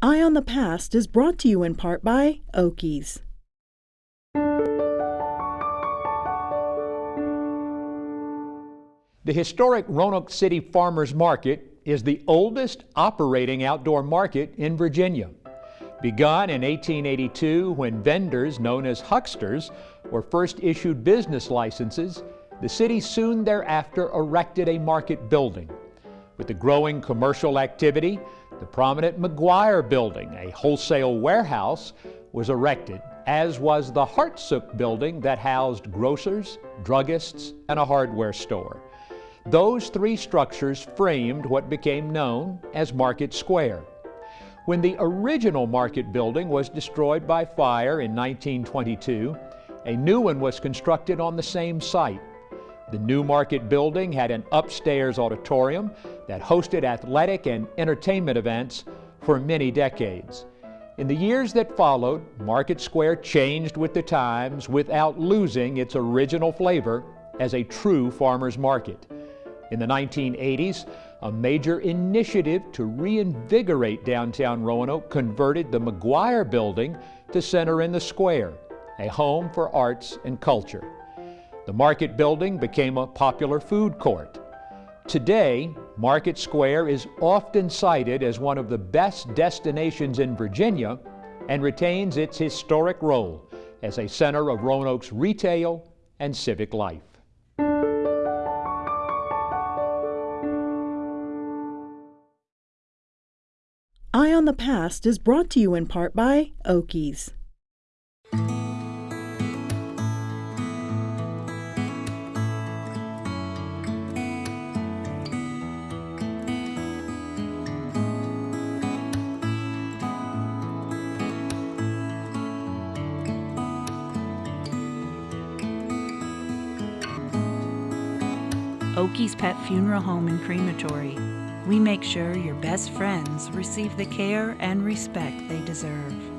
Eye on the Past is brought to you in part by Oakey's. The historic Roanoke City Farmers Market is the oldest operating outdoor market in Virginia. Begun in 1882 when vendors known as hucksters were first issued business licenses, the city soon thereafter erected a market building. With the growing commercial activity, the prominent McGuire Building, a wholesale warehouse, was erected, as was the Hartsook Building that housed grocers, druggists, and a hardware store. Those three structures framed what became known as Market Square. When the original market building was destroyed by fire in 1922, a new one was constructed on the same site. The new market building had an upstairs auditorium that hosted athletic and entertainment events for many decades. In the years that followed, Market Square changed with the times without losing its original flavor as a true farmer's market. In the 1980s, a major initiative to reinvigorate downtown Roanoke converted the McGuire Building to center in the square, a home for arts and culture. The Market Building became a popular food court. Today, Market Square is often cited as one of the best destinations in Virginia and retains its historic role as a center of Roanoke's retail and civic life. Eye on the Past is brought to you in part by Oakey's. Oakey's Pet Funeral Home and Crematory. We make sure your best friends receive the care and respect they deserve.